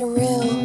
surreal.